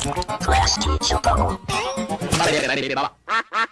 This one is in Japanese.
Class teacher. バレバレバレバレババ